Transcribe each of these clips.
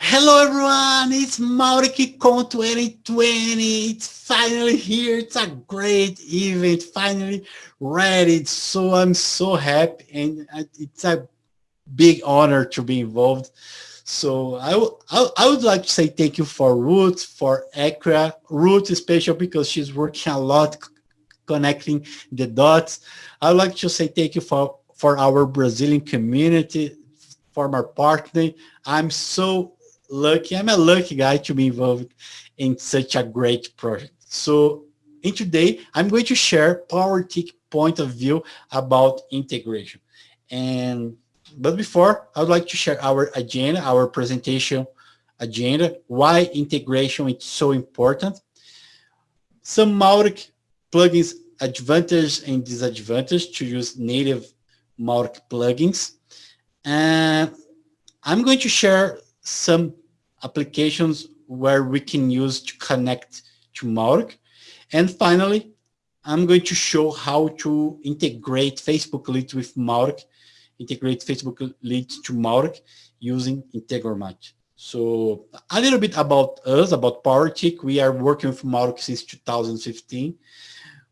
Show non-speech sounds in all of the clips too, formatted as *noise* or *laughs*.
Hello everyone, it's MautiCon 2020. It's finally here. It's a great event, finally ready. So I'm so happy and uh, it's a big honor to be involved. So I, I, would like to say thank you for Ruth, for Acquia, Ruth is special because she's working a lot connecting the dots. I would like to say thank you for, for our Brazilian community, for partner. I'm so lucky. I'm a lucky guy to be involved in such a great project. So in today, I'm going to share PowerTIC point of view about integration. And but before, I would like to share our agenda, our presentation agenda, why integration is so important, some Mautic plugins advantage and disadvantage to use native Mautic plugins. And I'm going to share some applications where we can use to connect to Mautic. And finally, I'm going to show how to integrate Facebook Leads with Mautic, integrate Facebook Leads to Mautic using Integromat. So a little bit about us, about Powertic. We are working with Mautic since 2015.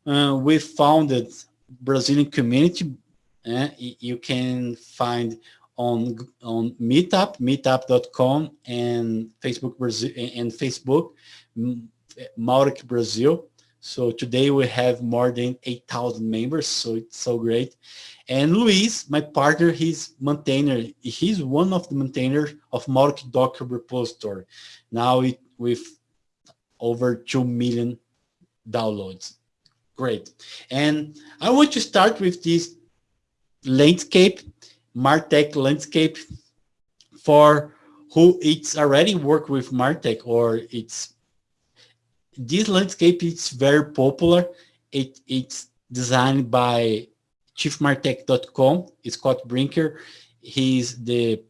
Uh, we founded Brazilian community. Uh, you can find on on Meetup, meetup.com, and Facebook Brazil and Facebook, Mautic Brazil. So today we have more than 8,000 members, so it's so great. And Luis, my partner, he's maintainer. He's one of the maintainers of Mautic Docker repository. Now it, with over 2 million downloads. Great. And I want to start with this landscape Martech landscape for who it's already work with Martech or it's this landscape is very popular. It, it's designed by chiefmartech.com, Scott Brinker. He's the,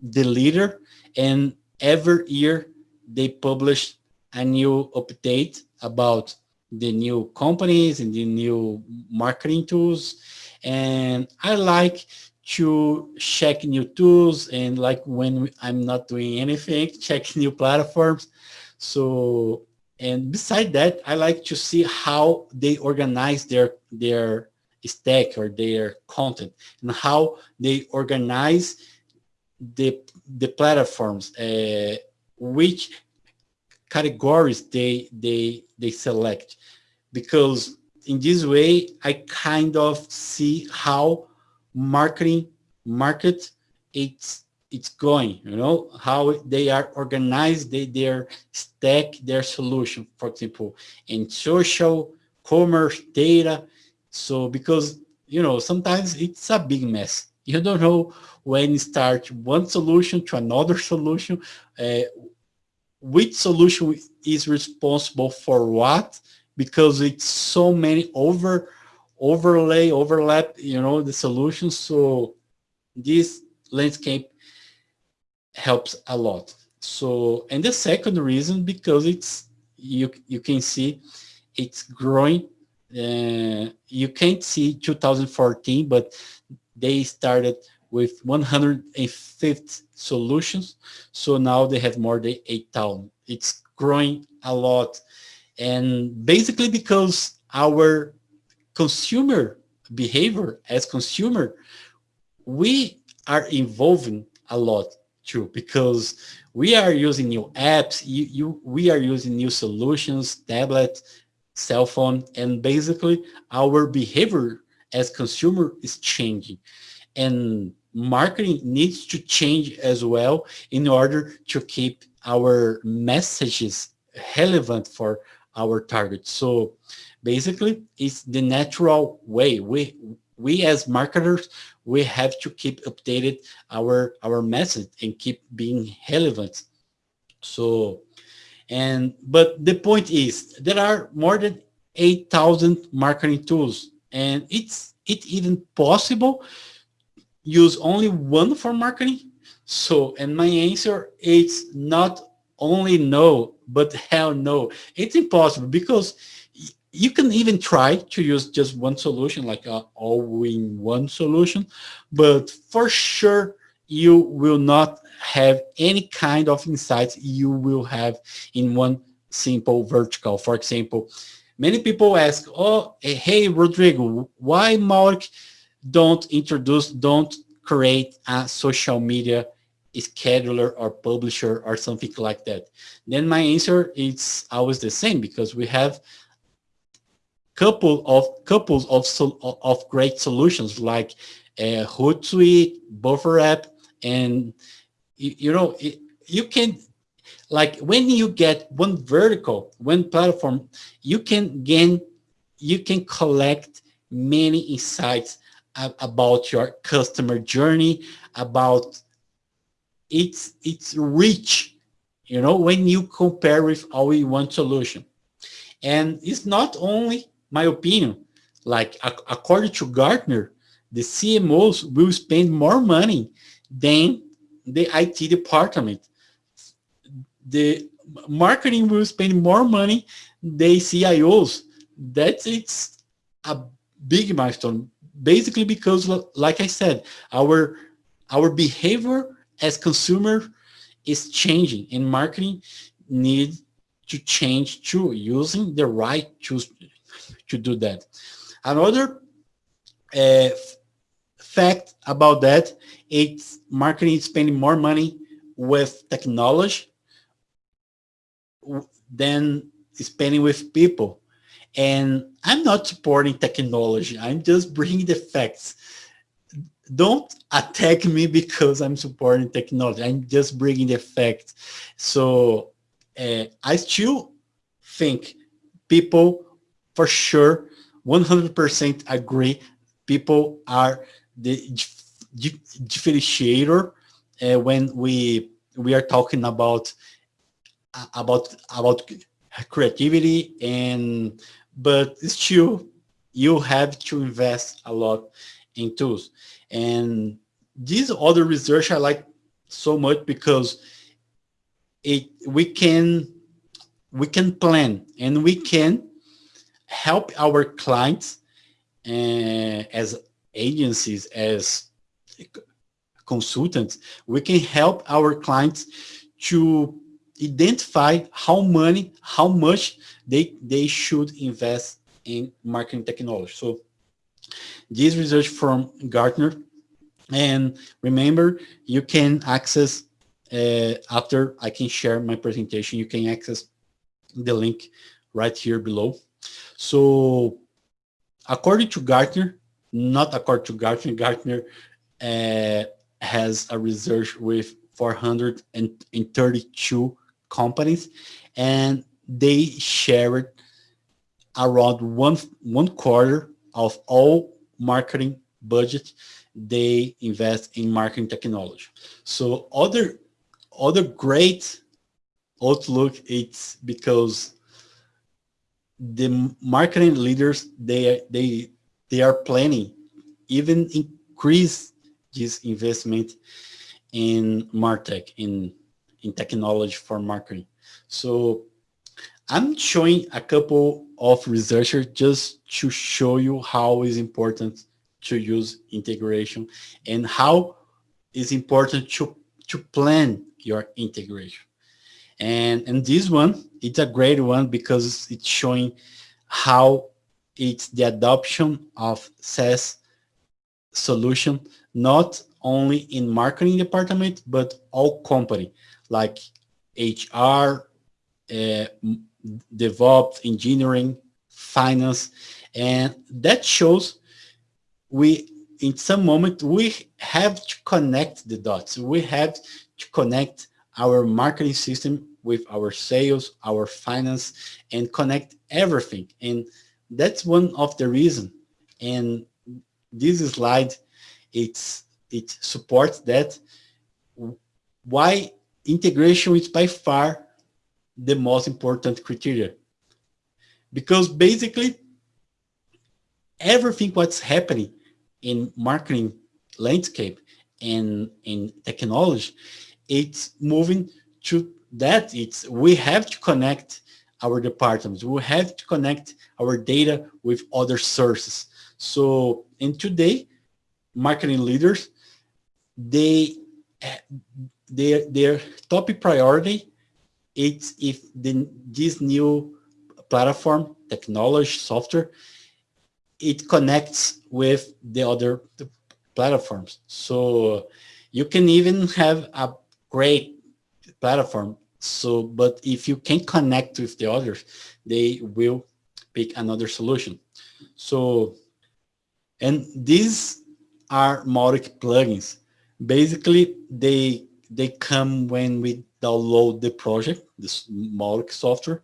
the leader and every year they publish a new update about the new companies and the new marketing tools. And I like to check new tools and like when I'm not doing anything, *laughs* check new platforms. So, and beside that, I like to see how they organize their, their stack or their content and how they organize the, the platforms, uh, which categories they, they, they select. Because in this way, I kind of see how marketing market it's it's going you know how they are organized they their stack their solution. For example in social commerce data. So because you know sometimes it's a big mess. You don't know when start one solution to another solution uh, which solution is responsible for what because it's so many over overlay, overlap, you know, the solutions. So this landscape helps a lot. So, and the second reason, because it's, you, you can see it's growing. Uh, you can't see 2014, but they started with 150 solutions. So now they have more than 8,000. It's growing a lot. And basically because our consumer behavior as consumer, we are evolving a lot too because we are using new apps, you, you, we are using new solutions, tablet, cell phone, and basically our behavior as consumer is changing. And marketing needs to change as well in order to keep our messages relevant for our target. So basically it's the natural way. We we as marketers we have to keep updated our our message and keep being relevant. So and but the point is there are more than 8,000 marketing tools and it's it even possible use only one for marketing. So and my answer is not only no but hell no. It's impossible because you can even try to use just one solution, like all-in-one solution, but for sure you will not have any kind of insights you will have in one simple vertical. For example, many people ask, oh, hey, Rodrigo, why Mark don't introduce, don't create a social media scheduler or publisher or something like that? Then my answer is always the same because we have couple of couples of of great solutions like uh, Hootsuite, Buffer App, and you, you know it, you can like when you get one vertical, one platform, you can gain, you can collect many insights about your customer journey, about its its reach, you know, when you compare with in one solution. And it's not only my opinion, like according to Gartner, the CMOs will spend more money than the IT department. The marketing will spend more money than CIOs. That's it's a big milestone. Basically because, like I said, our our behavior as consumer is changing and marketing need to change too, using the right tools to do that. Another uh, fact about that, it's marketing spending more money with technology than spending with people. And I'm not supporting technology. I'm just bringing the facts. Don't attack me because I'm supporting technology. I'm just bringing the facts. So uh, I still think people for sure 100% agree. People are the differentiator uh, when we we are talking about about about creativity and but still you have to invest a lot in tools. And this other research I like so much because it we can we can plan and we can help our clients uh, as agencies, as consultants, we can help our clients to identify how money, how much they, they should invest in marketing technology. So this research from Gartner, and remember, you can access, uh, after I can share my presentation, you can access the link right here below. So according to Gartner, not according to Gartner, Gartner uh, has a research with 432 companies and they shared around one, one quarter of all marketing budget they invest in marketing technology. So other other great outlook it's because the marketing leaders they they they are planning even increase this investment in martech in in technology for marketing. So i'm showing a couple of researchers just to show you how is important to use integration and how is important to to plan your integration and, and this one, it's a great one because it's showing how it's the adoption of SaaS solution, not only in marketing department, but all company like HR, uh, DevOps, engineering, finance, and that shows we, in some moment, we have to connect the dots. We have to connect our marketing system with our sales, our finance, and connect everything. And that's one of the reason. And this slide, it's it supports that why integration is by far the most important criteria. Because basically, everything what's happening in marketing landscape and in technology it's moving to that. It's we have to connect our departments. We have to connect our data with other sources. So, in today, marketing leaders, they their, their top priority it's if the, this new platform, technology, software, it connects with the other platforms. So you can even have a great platform. So, but if you can connect with the others, they will pick another solution. So, and these are Mautic plugins. Basically, they they come when we download the project, this Mautic software.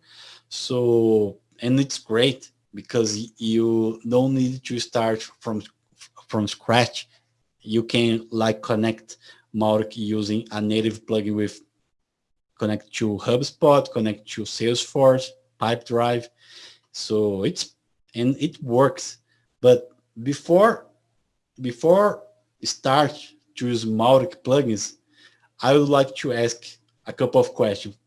So, and it's great because you don't need to start from from scratch. You can like connect Mautic using a native plugin with connect to HubSpot, connect to Salesforce, Pipedrive. So it's and it works. But before before start to use Mautic plugins, I would like to ask a couple of questions.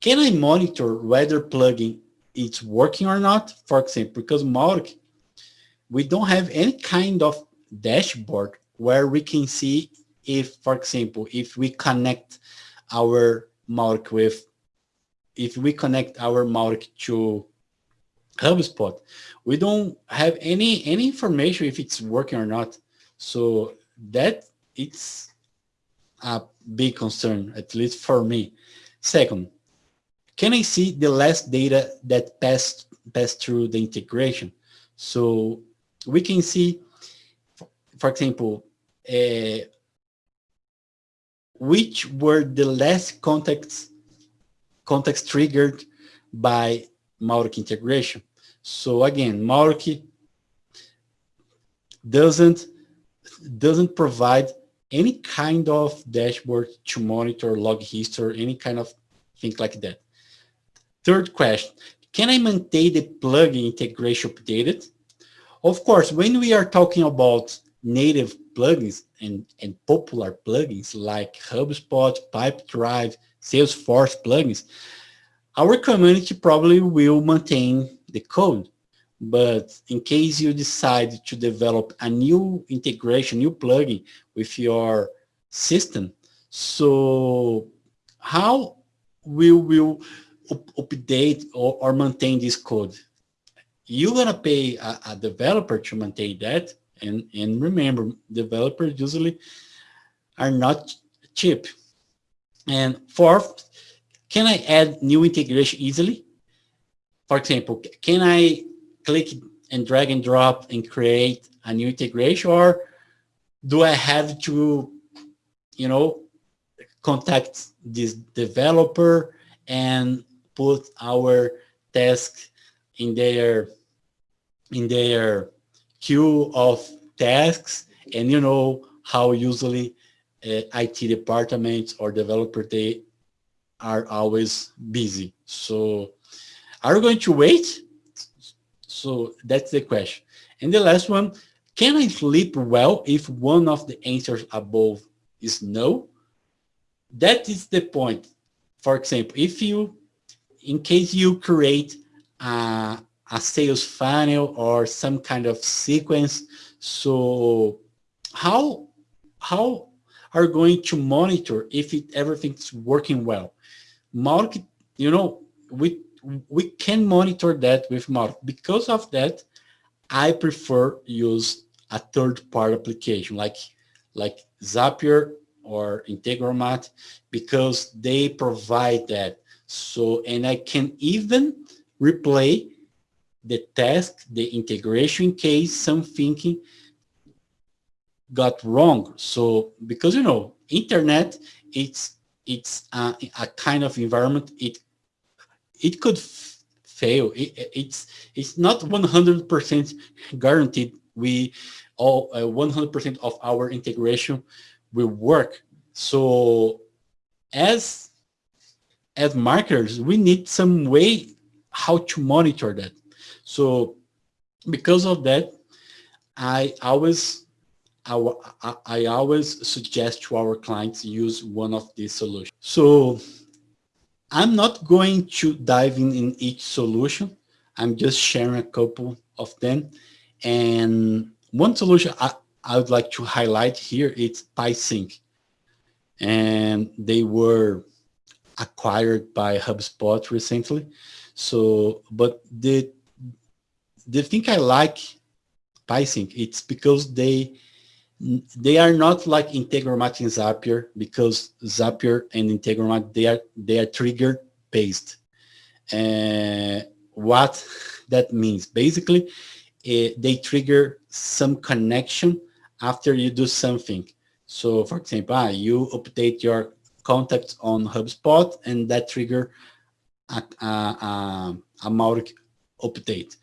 Can I monitor whether plugin is working or not? For example, because Mautic, we don't have any kind of dashboard where we can see if, for example, if we connect our Mautic with, if we connect our Mautic to HubSpot, we don't have any any information if it's working or not. So that it's a big concern, at least for me. Second, can I see the last data that passed passed through the integration? So we can see, for example, uh, which were the last contacts contacts triggered by Mautic integration. So again, Mautic doesn't doesn't provide any kind of dashboard to monitor log history, any kind of thing like that. Third question, can I maintain the plugin integration updated? Of course, when we are talking about native plugins and, and popular plugins like HubSpot, Pipedrive, Salesforce plugins, our community probably will maintain the code. But in case you decide to develop a new integration, new plugin with your system, so how will we up update or, or, maintain this code? You're gonna pay a, a developer to maintain that, and and remember, developers usually are not cheap. And fourth, can I add new integration easily? For example, can I click and drag and drop and create a new integration or do I have to, you know, contact this developer and put our task in their in their queue of tasks and you know how usually uh, IT departments or developer they are always busy so are we going to wait so that's the question. And the last one, can I sleep well if one of the answers above is no? That is the point. For example, if you, in case you create a, a sales funnel or some kind of sequence, so how, how are going to monitor if it, everything's working well? Market, you know, we we can monitor that with Mark. Because of that, I prefer use a third-party application like like Zapier or Integromat because they provide that. So, and I can even replay the task, the integration in case something got wrong. So, because you know, internet, it's it's a, a kind of environment. It it could fail. It, it's it's not 100% guaranteed. We all 100% uh, of our integration will work. So as as marketers, we need some way how to monitor that. So because of that, I always I, I always suggest to our clients use one of these solutions. So I'm not going to dive in in each solution. I'm just sharing a couple of them. And one solution I, I would like to highlight here is PieSync. and they were acquired by HubSpot recently. So, but the the thing I like PieSync, it's because they they are not like Integromat and Zapier because Zapier and Integromat they are they are trigger based. Uh, what *laughs* that means basically, uh, they trigger some connection after you do something. So, for example, ah, you update your contacts on HubSpot, and that trigger a, a, a, a update.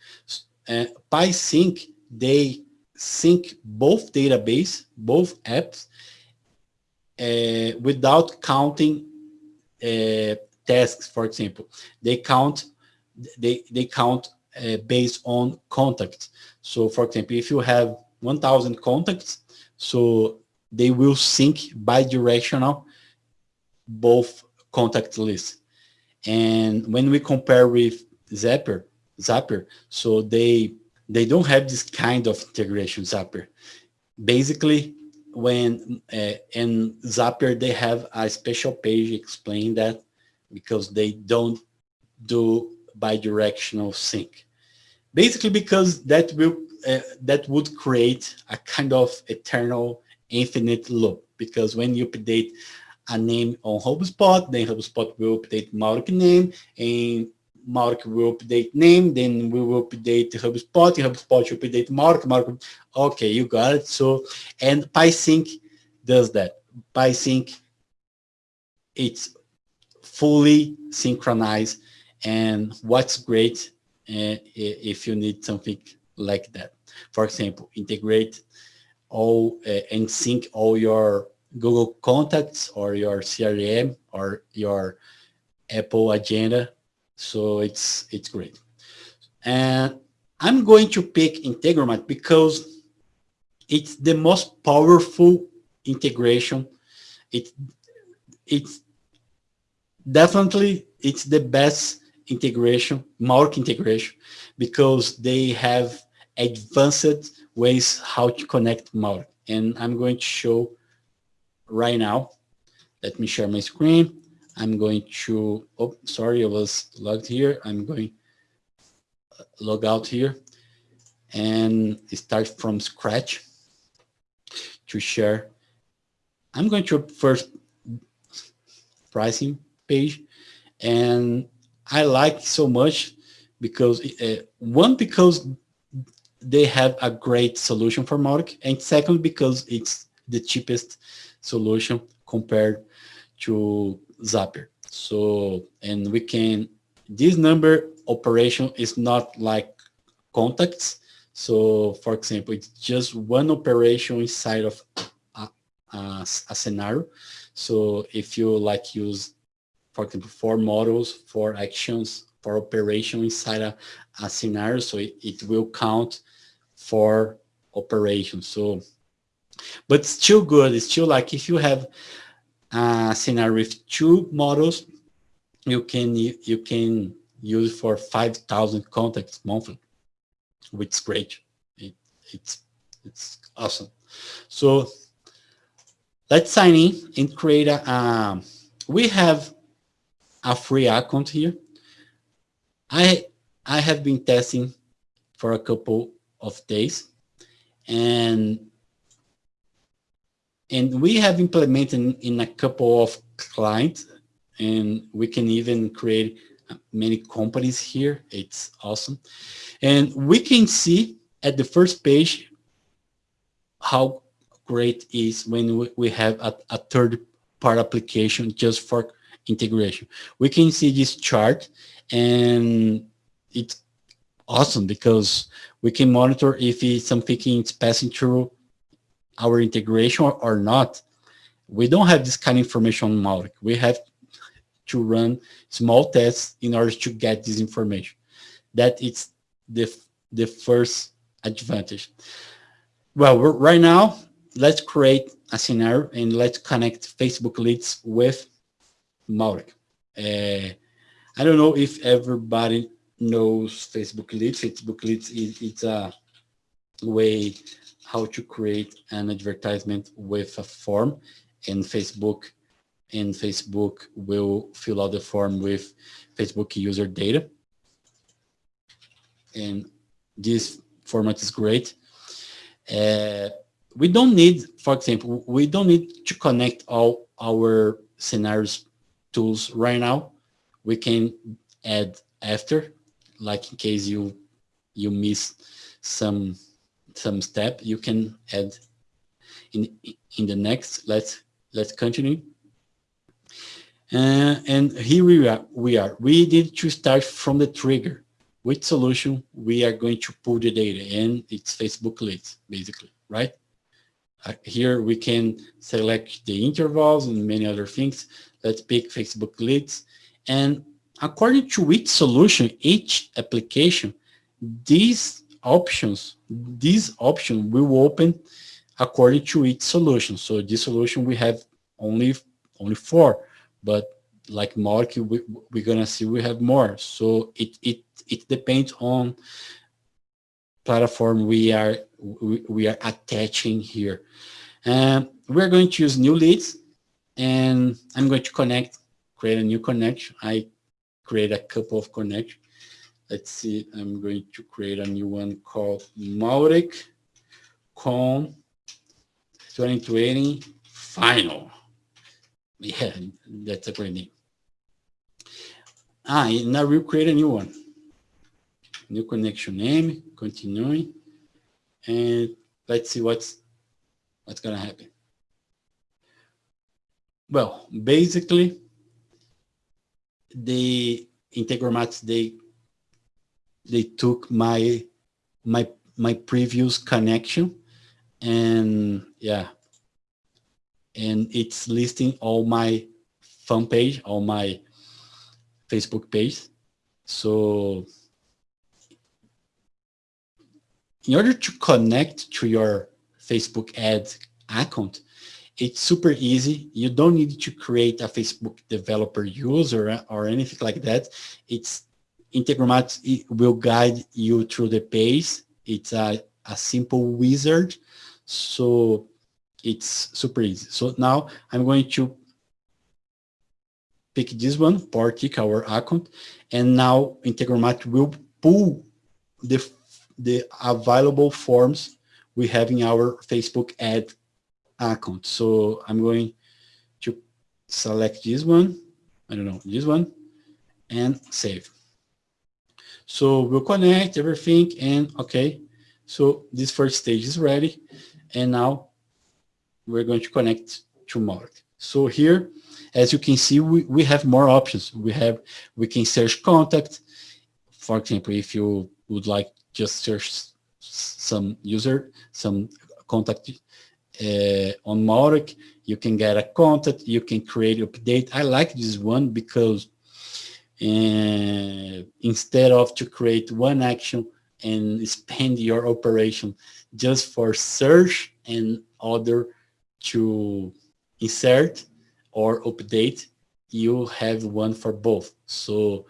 Uh, PieSync they sync both database, both apps, uh, without counting uh, tasks, for example. They count, they, they count uh, based on contacts. So for example, if you have 1000 contacts, so they will sync bi-directional both contact lists. And when we compare with Zapier, Zapier, so they they don't have this kind of integration Zapier. Basically, when uh, in Zapier they have a special page explaining that because they don't do bi-directional sync. Basically, because that will uh, that would create a kind of eternal infinite loop because when you update a name on HubSpot, then HubSpot will update Mautic name and Mautic will update name, then we will update HubSpot, HubSpot will update Mark, Mark, okay, you got it. So, and PieSync does that. PieSync, it's fully synchronized and what's great uh, if you need something like that. For example, integrate all uh, and sync all your Google contacts or your CRM or your Apple agenda. So it's it's great. And I'm going to pick Integromat because it's the most powerful integration. It it's definitely it's the best integration, Mautic integration, because they have advanced ways how to connect Mautic. And I'm going to show right now. Let me share my screen. I'm going to, oh, sorry, I was logged here. I'm going log out here and start from scratch to share. I'm going to first pricing page and I like so much because uh, one, because they have a great solution for Mautic and second, because it's the cheapest solution compared to Zapier. So, and we can, this number operation is not like contacts. So for example, it's just one operation inside of a, a, a scenario. So if you like use, for example, four models, four actions, for operation inside a, a scenario, so it, it will count for operations. So but still good. It's still like if you have a scenario with two models, you can you can use for 5,000 contacts monthly, which is great. It, it's it's awesome. So let's sign in and create a. Um, we have a free account here. I I have been testing for a couple of days, and and we have implemented in a couple of clients and we can even create uh, many companies here. It's awesome. And we can see at the first page how great is when we have a, a third part application just for integration. We can see this chart and it's awesome because we can monitor if it's something is passing through our integration or not, we don't have this kind of information on Mautic. We have to run small tests in order to get this information. That is the, the first advantage. Well, right now, let's create a scenario and let's connect Facebook leads with Mautic. Uh, I don't know if everybody knows Facebook leads. Facebook leads is it's a way how to create an advertisement with a form and Facebook and Facebook will fill out the form with Facebook user data. And this format is great. Uh, we don't need, for example, we don't need to connect all our scenarios tools right now. We can add after, like in case you you miss some some step, you can add in in the next. Let's let's continue. Uh, and here we are, we are. We need to start from the trigger. Which solution we are going to pull the data, and it's Facebook leads, basically, right? Uh, here we can select the intervals and many other things. Let's pick Facebook leads. And according to which solution, each application, these options, these option will open according to each solution. So this solution we have only only four, but like Mautic, we, we're gonna see we have more. So it it it depends on platform we are we, we are attaching here. And we're going to use new leads and I'm going to connect, create a new connection. I create a couple of connections. Let's see, I'm going to create a new one called Mautic Com 2020 Final. Yeah, that's a great name. Ah, now we'll create a new one. New connection name, continuing, and let's see what's what's gonna happen. Well, basically, the Integromat they they took my my my previous connection and yeah and it's listing all my fan page all my facebook page so in order to connect to your facebook ad account it's super easy. You don't need to create a Facebook developer user or anything like that. It's Integromat will guide you through the page. It's a, a simple wizard. So it's super easy. So now I'm going to pick this one, Powertic, our account, and now Integromat will pull the, the available forms we have in our Facebook ad account. So I'm going to select this one, I don't know, this one, and save. So we'll connect everything and okay. So this first stage is ready. And now we're going to connect to Mautic. So here, as you can see, we, we have more options. We have, we can search contact. For example, if you would like just search some user, some contact uh, on Mautic, you can get a contact, you can create update. I like this one because uh, instead of to create one action and spend your operation just for search and other to insert or update, you have one for both. So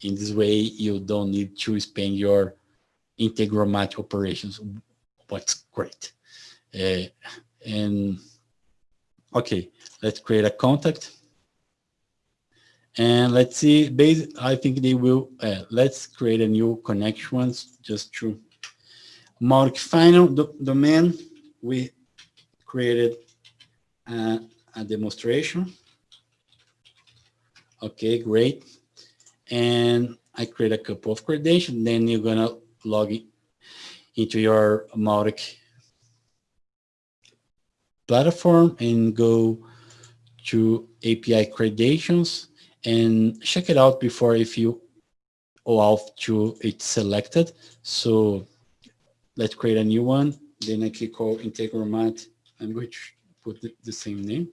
in this way, you don't need to spend your Integromat operations. What's great. Uh, and okay, let's create a contact. And let's see, base, I think they will, uh, let's create a new connection just to mark final do domain. We created a, a demonstration. Okay, great. And I create a couple of credentials. Then you're gonna log in into your Mautic platform and go to API credentials and check it out before if you OAuth 2 it's selected. So let's create a new one. Then I click call Integromat. I'm going to put the, the same name.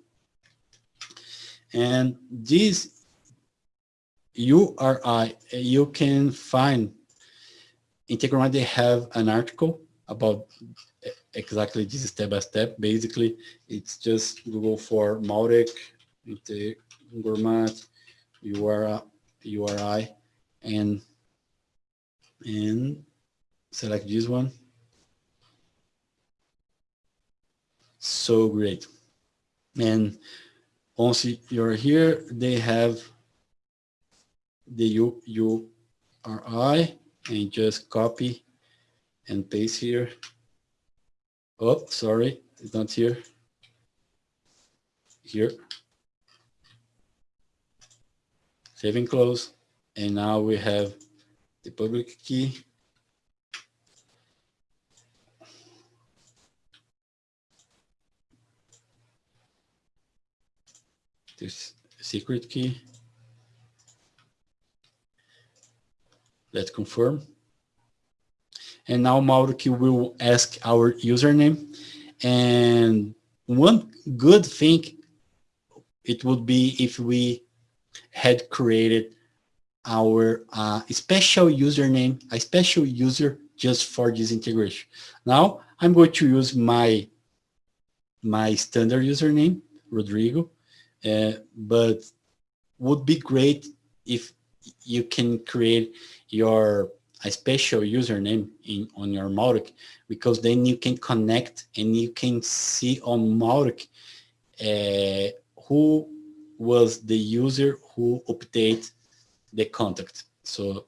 And this URI, uh, you can find Integromat, they have an article about exactly this step by step. Basically, it's just Google for Mautic, Integromat, URI, uh, URI, and and select this one. So great. And once you're here, they have the U, URI and just copy and paste here. Oh, sorry, it's not here. Here. Save and close. And now we have the public key. This secret key. Let's confirm. And now Mautic will ask our username. And one good thing it would be if we had created our uh, special username, a special user just for this integration. Now I'm going to use my my standard username, Rodrigo, uh, but would be great if you can create your a special username in on your Mautic because then you can connect and you can see on Mautic uh, who was the user who update the contact. So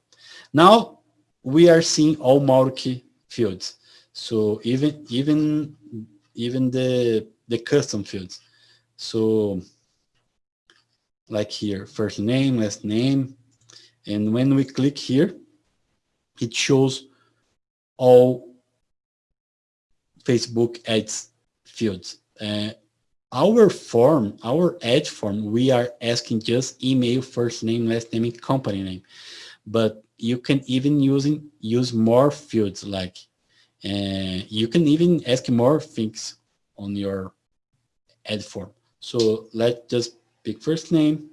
now we are seeing all Mautic fields. So even even even the the custom fields. So like here, first name, last name, and when we click here, it shows all Facebook ads fields. Uh, our form, our edge form, we are asking just email, first name, last name, and company name. But you can even using use more fields like uh, you can even ask more things on your ad form. So let's just pick first name,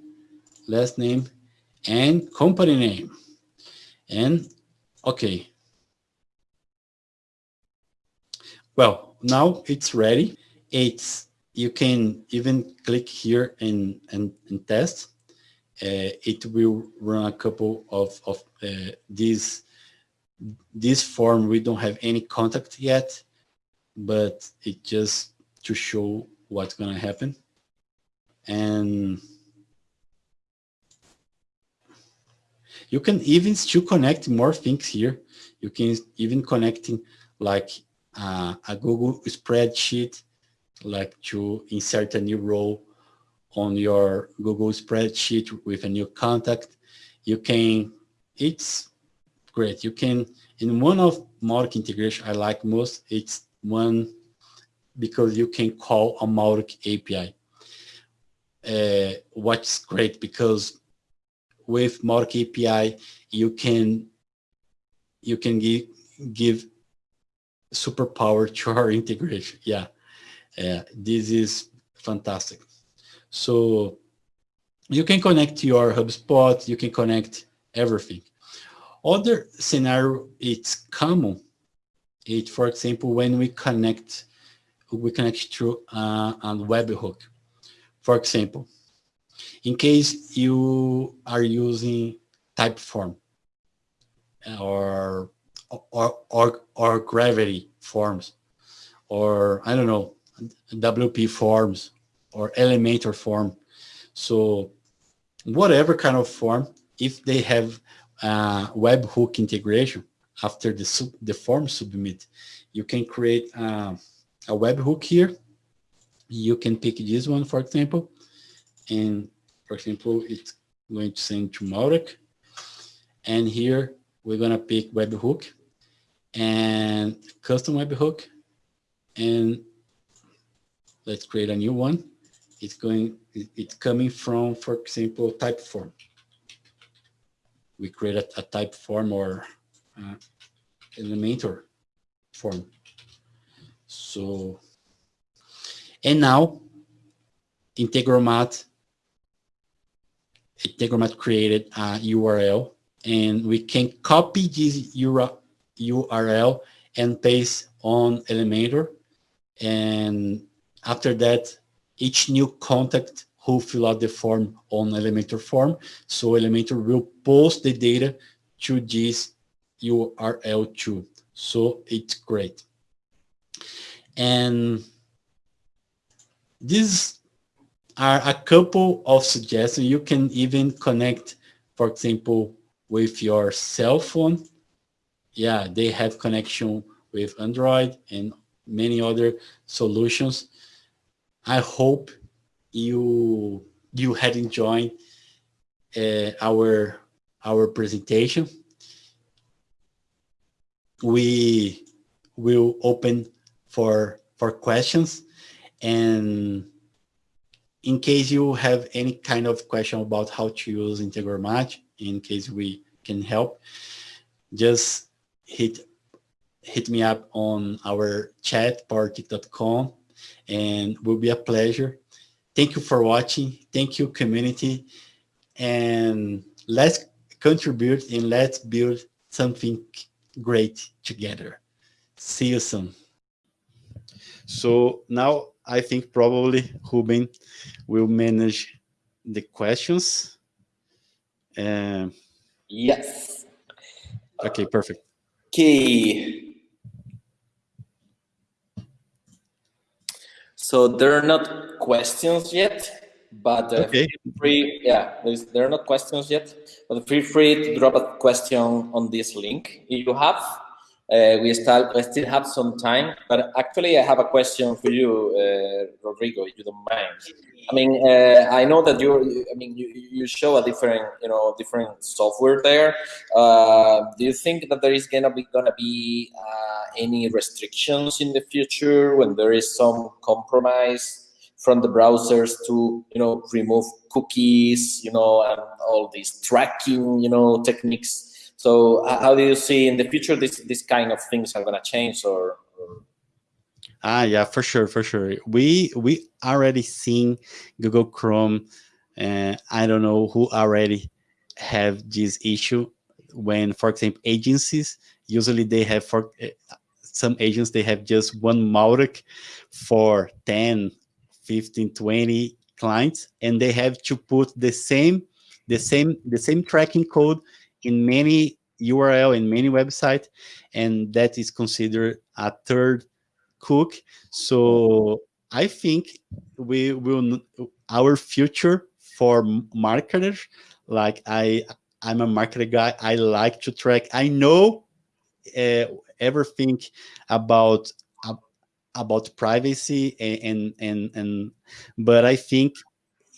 last name, and company name. And okay. Well, now it's ready. It's you can even click here and and, and test. Uh, it will run a couple of of uh, these this form. We don't have any contact yet, but it just to show what's gonna happen. And You can even still connect more things here. You can even connecting like uh, a Google spreadsheet, like to insert a new row on your Google spreadsheet with a new contact. You can, it's great. You can, in one of Mautic integration I like most, it's one because you can call a Mautic API. Uh, what's great because with Mautic API, you can you can give give superpower to our *laughs* integration. Yeah, this is fantastic. So you can connect your HubSpot, you can connect everything. Other scenario, it's common. It, for example, when we connect, we connect through uh, a webhook. For example, in case you are using Typeform or or or, or gravity forms or I don't know WP forms or Elementor form. So whatever kind of form, if they have uh, webhook integration after the sub, the form submit, you can create uh, a webhook here. You can pick this one, for example, and for example, it's going to send to Mautic. And here we're going to pick webhook and custom webhook. And let's create a new one. It's going, it's coming from, for example, Typeform. We create a, a Typeform or uh, Elementor form. So, and now Integromat Integromat created a URL and we can copy this URL and paste on Elementor. And after that, each new contact who fill out the form on Elementor form. So Elementor will post the data to this URL too. So it's great. And these are a couple of suggestions. You can even connect, for example, with your cell phone. Yeah, they have connection with Android and many other solutions. I hope you you had enjoyed uh, our our presentation. We will open for for questions and in case you have any kind of question about how to use Integromat, in case we can help, just hit hit me up on our chat, powertic.com, and will be a pleasure. Thank you for watching. Thank you, community. And let's contribute and let's build something great together. See you soon. So now I think probably Ruben will manage the questions. Uh, yes. Okay, perfect. Okay. So there are not questions yet, but uh, okay. free. Yeah, there are not questions yet, but feel free to drop a question on this link if you have. Uh, we still we still have some time, but actually I have a question for you, uh, Rodrigo, if you don't mind. I mean, uh, I know that you I mean, you, you show a different, you know, different software there. Uh, do you think that there is gonna be gonna be uh, any restrictions in the future when there is some compromise from the browsers to, you know, remove cookies, you know, and all these tracking, you know, techniques? So how do you see in the future this this kind of things are going to change or? Ah, yeah, for sure, for sure. We we already seen Google Chrome. and I don't know who already have this issue when, for example, agencies usually they have for uh, some agents they have just one Mautic for 10, 15, 20 clients, and they have to put the same the same the same tracking code in many URL in many website, and that is considered a third cook. So I think we will our future for marketers. Like I, I'm a marketer guy. I like to track. I know uh, everything about uh, about privacy and and and, but I think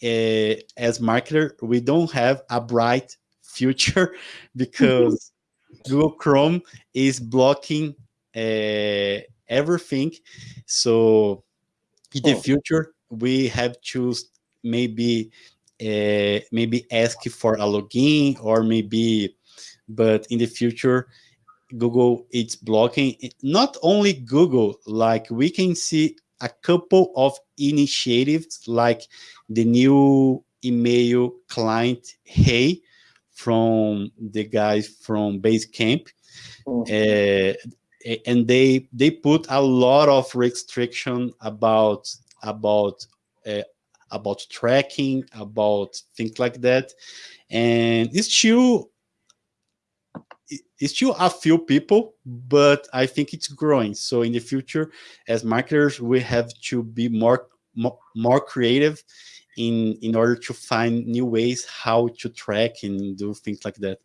uh, as marketer we don't have a bright future *laughs* because *laughs* Google Chrome is blocking uh, everything. So in the oh. future, we have to maybe uh, maybe ask for a login or maybe, but in the future, Google it's blocking. Not only Google, like we can see a couple of initiatives like the new email client Hey from the guys from Basecamp, mm -hmm. uh, and they they put a lot of restriction about about uh, about tracking, about things like that, and it's still it's still a few people, but I think it's growing. So in the future, as marketers, we have to be more, more creative in in order to find new ways how to track and do things like that.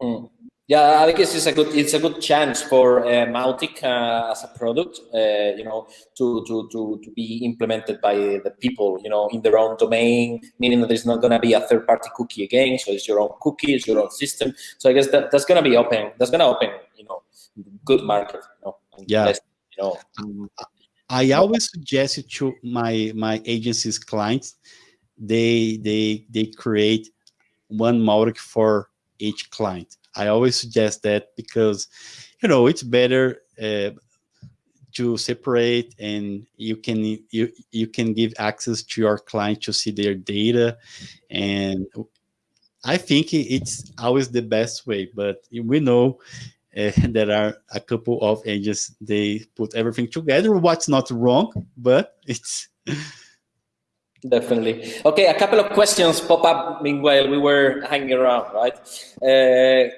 Mm. Yeah, I guess it's a good it's a good chance for uh, Mautic uh, as a product, uh, you know, to, to to to be implemented by the people, you know, in their own domain, meaning that there's not going to be a third party cookie again. So it's your own cookie, it's your own system. So I guess that that's going to be open. That's going to open, you know, good market. You know, yeah. You know, I always suggest to my my agency's clients, they they they create one Mautic for each client. I always suggest that because you know it's better uh, to separate and you can you you can give access to your client to see their data and I think it's always the best way, but we know uh, *laughs* there are a couple of agents they put everything together. What's not wrong but it's *laughs* definitely. Okay a couple of questions pop up meanwhile. We were hanging around right? Uh,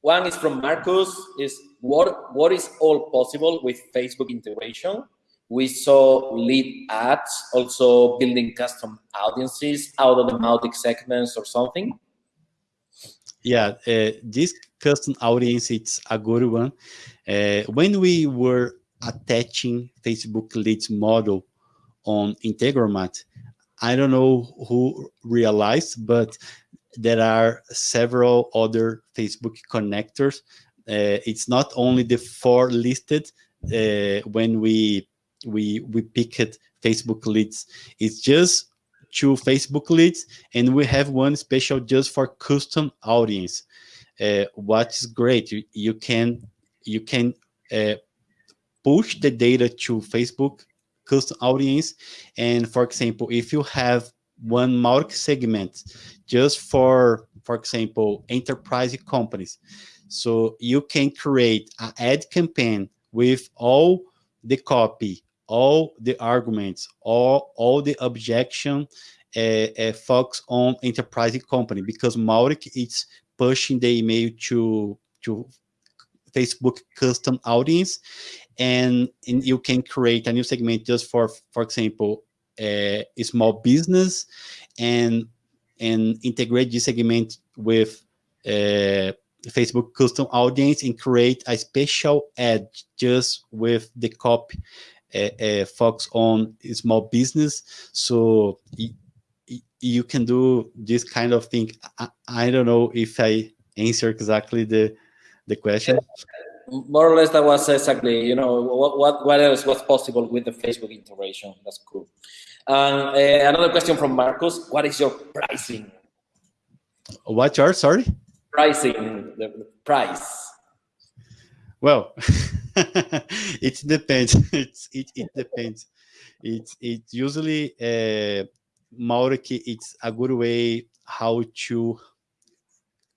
one is from marcus. Is what what is all possible with facebook integration? We saw lead ads, also building custom audiences out of the Mautic segments or something? Yeah, uh, this custom audience, it's a good one. Uh, when we were attaching Facebook leads model on Integromat, I don't know who realized, but there are several other Facebook connectors. Uh, it's not only the four listed when we we we picked Facebook leads. It's just two Facebook leads, and we have one special just for custom audience. Uh, what's great, you, you can you can uh, push the data to Facebook custom audience. And for example, if you have one market segment just for, for example, enterprise companies, so you can create an ad campaign with all the copy, all the arguments, all, all the objection uh, uh, focus on enterprise company because Mautic is pushing the email to to Facebook custom audience. And, and you can create a new segment just for, for example, a small business and and integrate this segment with uh, Facebook custom audience and create a special ad just with the copy uh, uh, focus on small business. So you can do this kind of thing. I, I, don't know if I answer exactly the the question. More or less that was exactly you know what what, what else was possible with the facebook integration? That's cool. And uh, another question from marcus. What is your pricing? What are sorry? Pricing the, the price. Well *laughs* *laughs* it depends *laughs* it's it, it depends it's it's usually uh Mautic, it's a good way how to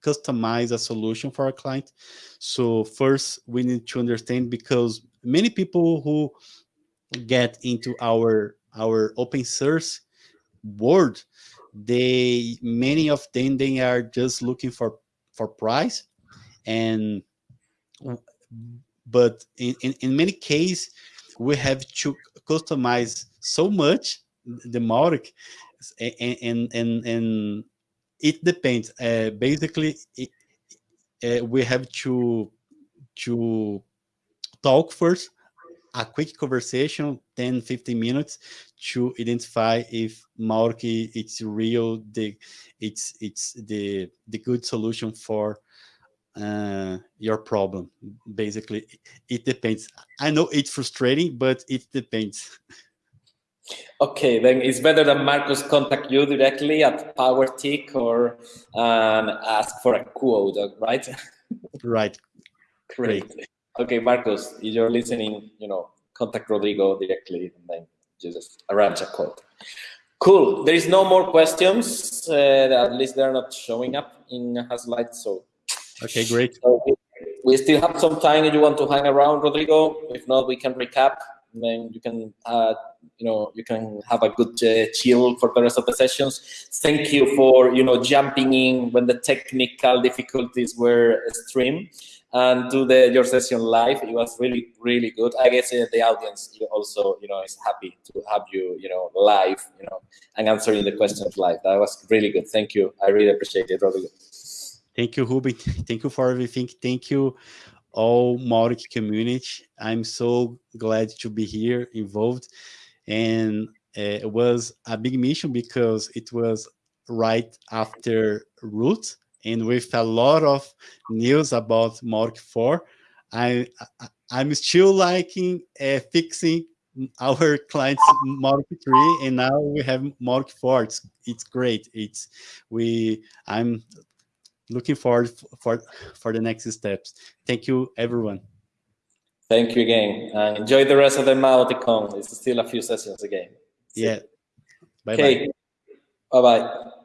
customize a solution for a client. So first we need to understand because many people who get into our our open source world, they many of them they are just looking for for price and but in, in, in many cases we have to customize so much the Mautic and and and, and it depends. Uh, basically, it, uh, we have to to talk first, a quick conversation, 10, 15 minutes to identify if Mautic it's real, the it's it's the the good solution for uh, your problem. Basically, it depends. I know it's frustrating, but it depends. Okay, then it's better that Marcus contact you directly at Powertic or um, ask for a quote, right? *laughs* right. Great. Okay, Marcus, if you're listening, you know, contact Rodrigo directly and then just arrange a quote. Cool. There is no more questions. Uh, at least they're not showing up in slides. So. Okay, great. So we still have some time if you want to hang around, Rodrigo. If not, we can recap then you can uh, you know you can have a good uh, chill for the rest of the sessions. Thank you for you know jumping in when the technical difficulties were extreme and do the your session live. It was really really good. I guess uh, the audience also you know is happy to have you you know live you know and answering the questions live. That was really good. Thank you. I really appreciate it good thank you Ruben *laughs* thank you for everything thank you all Mautic community. I'm so glad to be here involved. And uh, it was a big mission because it was right after Root and with a lot of news about Mautic 4. I, I, am still liking uh, fixing our clients Mark 3 and now we have Mark 4. It's, it's great. It's we I'm looking forward for for the next steps. Thank you, everyone. Thank you again, and enjoy the rest of the MautiCon. It's still a few sessions again. Yeah. Bye okay. bye. Bye bye.